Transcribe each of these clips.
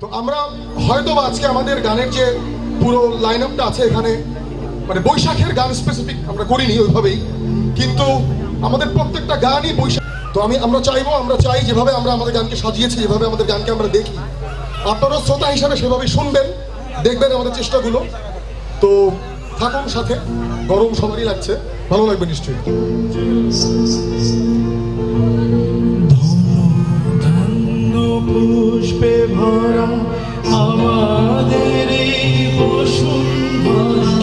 তো আমরা হয়তো আজকে আমাদের গানের যে পুরো লাইন আপটা আছে এখানে মানে বৈশাখের গান স্পেসিফিক আমরা করিনি ওইভাবেই, কিন্তু আমাদের প্রত্যেকটা গানই বৈশাখ তো আমি, আমরা চাইব, আমরা চাই যেভাবে আমরা আমাদের গানকে সাজিয়েছি, যেভাবে আমাদের গানকে আমরা দেখি। আপনারা শ্রোতা হিসাবে সেভাবে শুনবেন, দেখবেন আমাদের চেষ্টাগুলো। তো থাকুন সাথে, গরম সবারই লাগছে। ভালো লাগবে নিশ্চয়ই। পুষ্পে ভরা আমাদের এই বসুন্ধরা।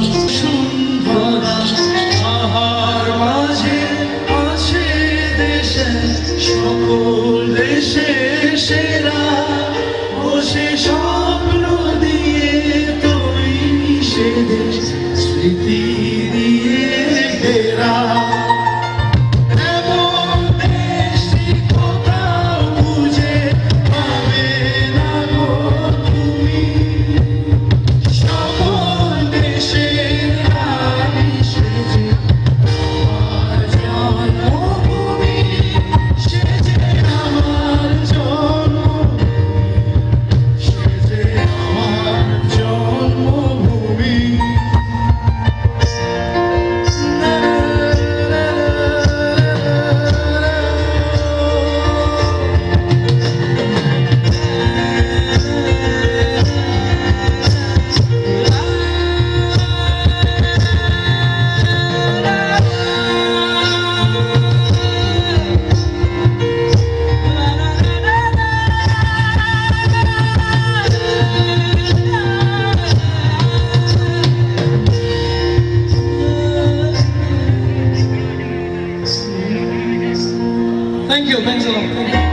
pencil.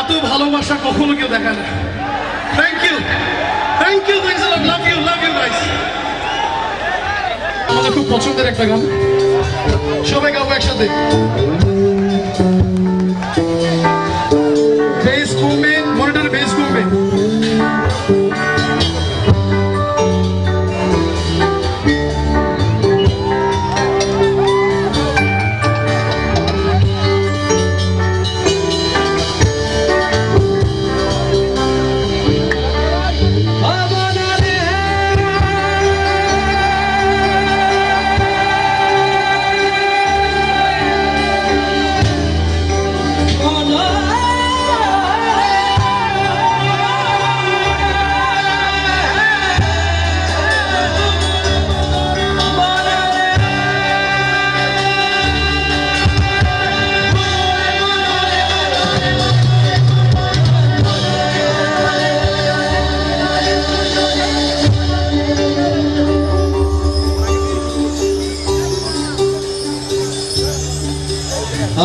এত ভালোবাসা কখনো কেউ দেখা না। Thank you thank you thank you love you love you guys আমাদের খুব পছন্দের একটা গান। সবাই গাবো একসাথে।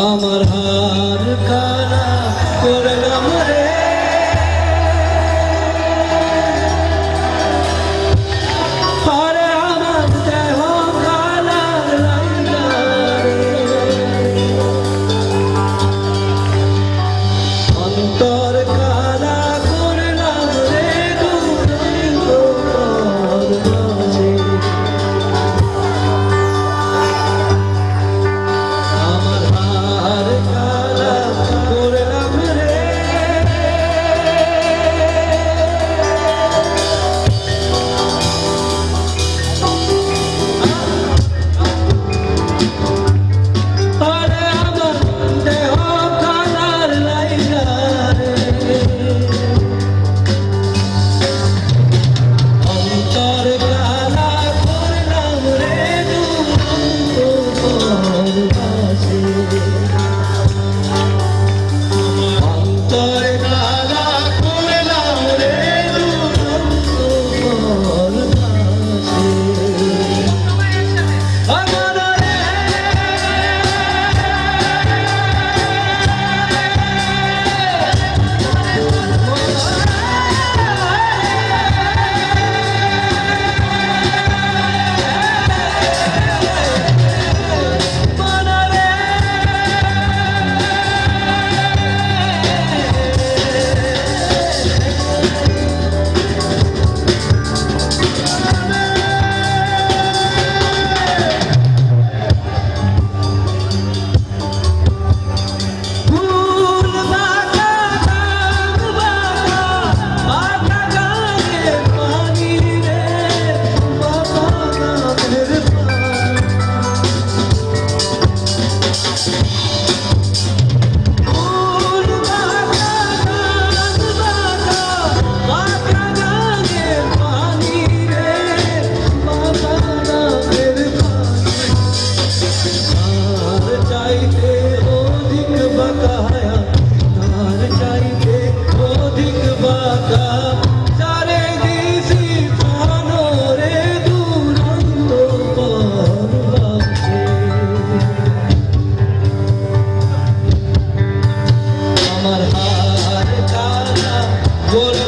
আমার হার কালা করলাম রে। What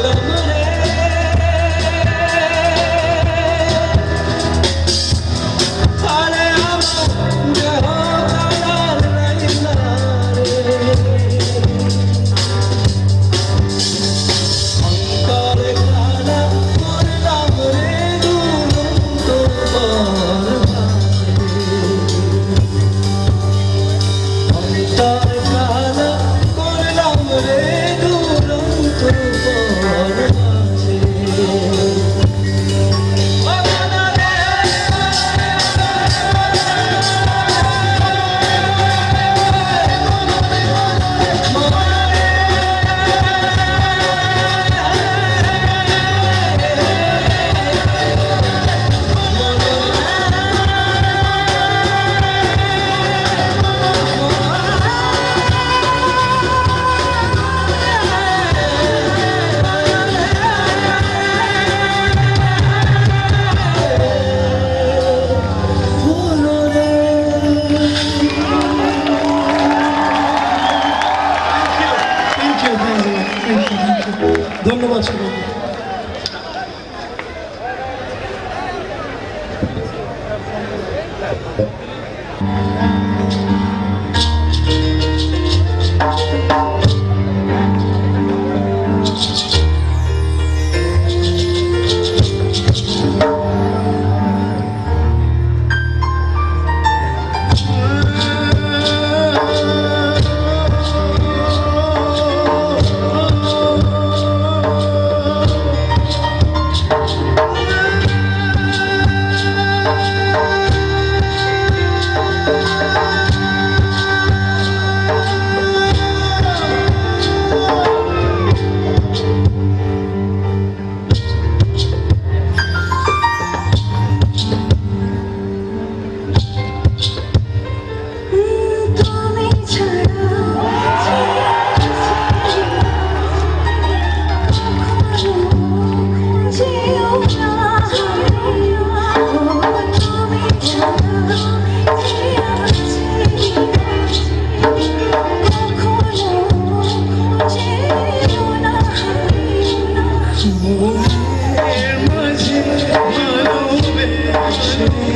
change.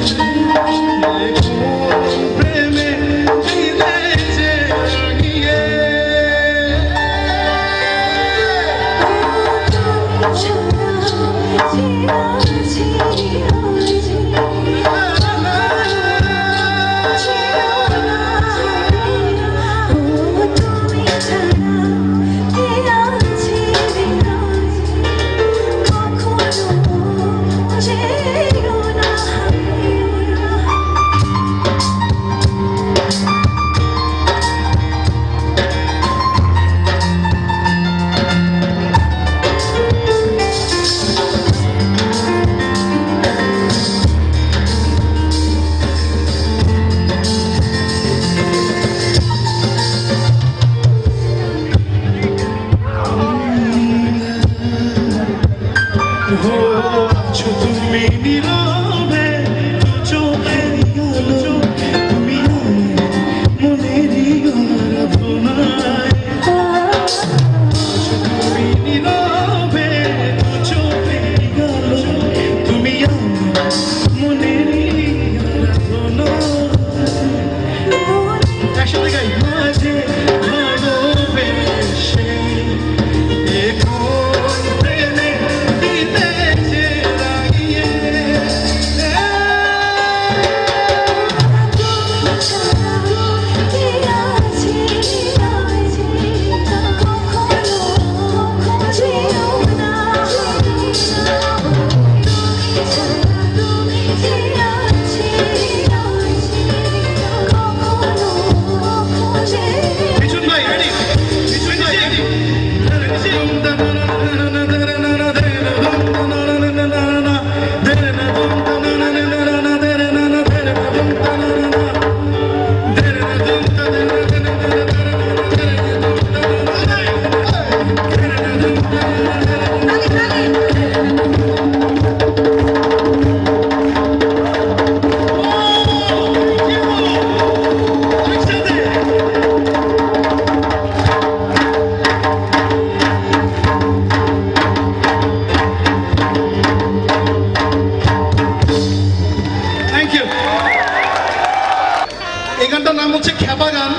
বাগান।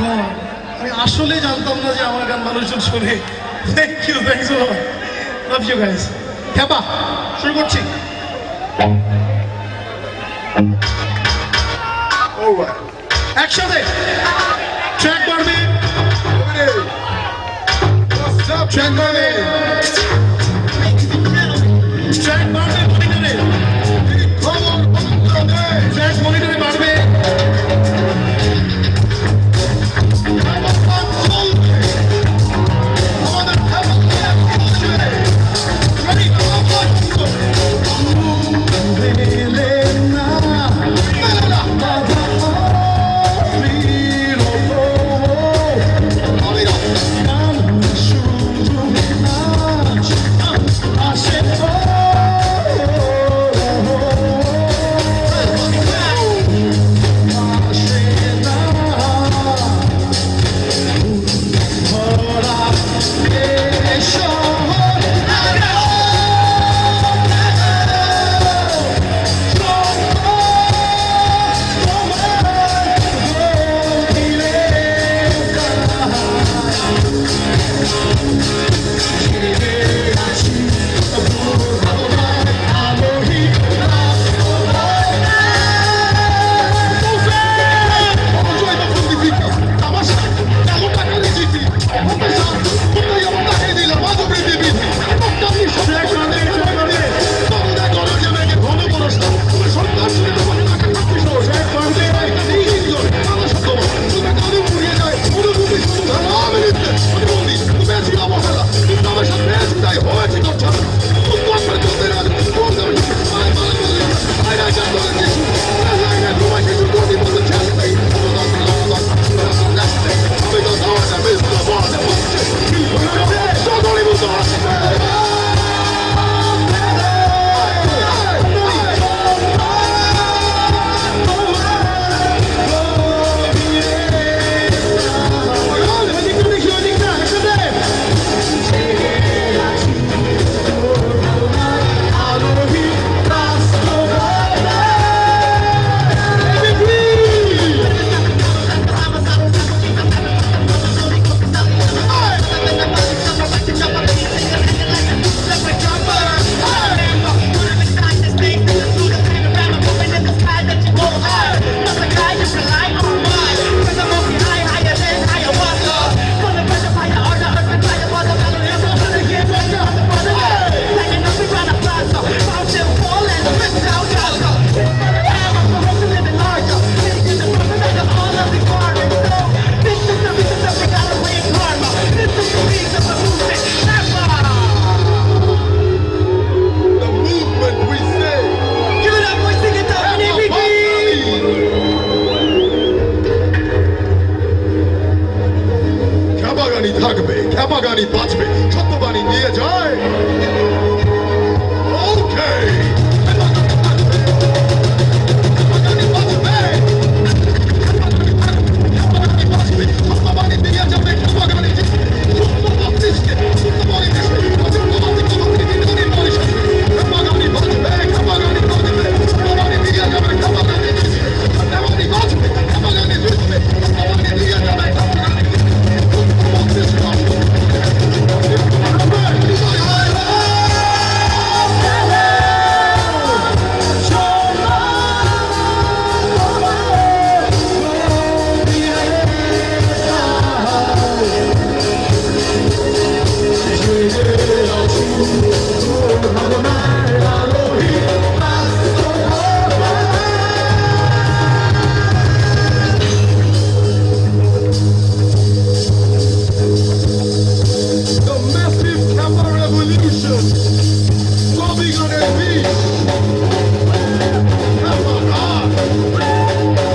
oh আমি আসলে জানতাম না যে আমার গান মানুষজন শোনে। Thank you thanks love you guys খ্যাপা শুরু করছি। oh একসাথে। ট্র্যাক করবে ট্র্যাক করবে